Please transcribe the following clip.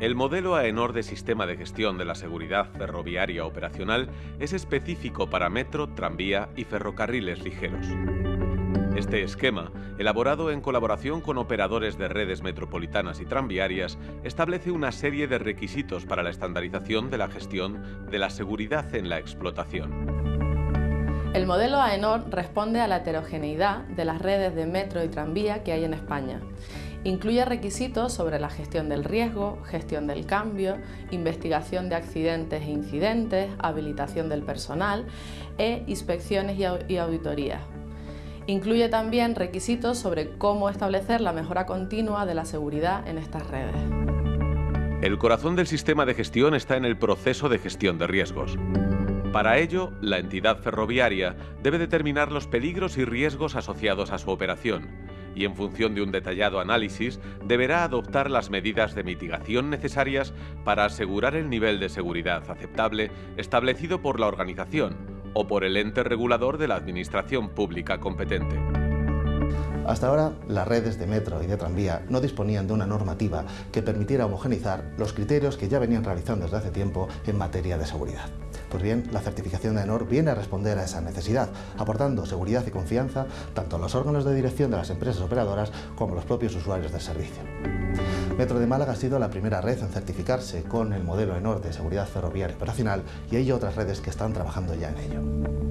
El modelo AENOR de Sistema de Gestión de la Seguridad Ferroviaria Operacional es específico para metro, tranvía y ferrocarriles ligeros. Este esquema, elaborado en colaboración con operadores de redes metropolitanas y tranviarias, establece una serie de requisitos para la estandarización de la gestión de la seguridad en la explotación. El modelo AENOR responde a la heterogeneidad de las redes de metro y tranvía que hay en España Incluye requisitos sobre la gestión del riesgo, gestión del cambio, investigación de accidentes e incidentes, habilitación del personal e inspecciones y auditorías. Incluye también requisitos sobre cómo establecer la mejora continua de la seguridad en estas redes. El corazón del sistema de gestión está en el proceso de gestión de riesgos. Para ello, la entidad ferroviaria debe determinar los peligros y riesgos asociados a su operación y en función de un detallado análisis deberá adoptar las medidas de mitigación necesarias para asegurar el nivel de seguridad aceptable establecido por la organización o por el ente regulador de la administración pública competente. Hasta ahora, las redes de metro y de tranvía no disponían de una normativa que permitiera homogenizar los criterios que ya venían realizando desde hace tiempo en materia de seguridad. Pues bien, la certificación de ENOR viene a responder a esa necesidad, aportando seguridad y confianza tanto a los órganos de dirección de las empresas operadoras como a los propios usuarios del servicio. Metro de Málaga ha sido la primera red en certificarse con el modelo ENOR de seguridad ferroviaria operacional y hay otras redes que están trabajando ya en ello.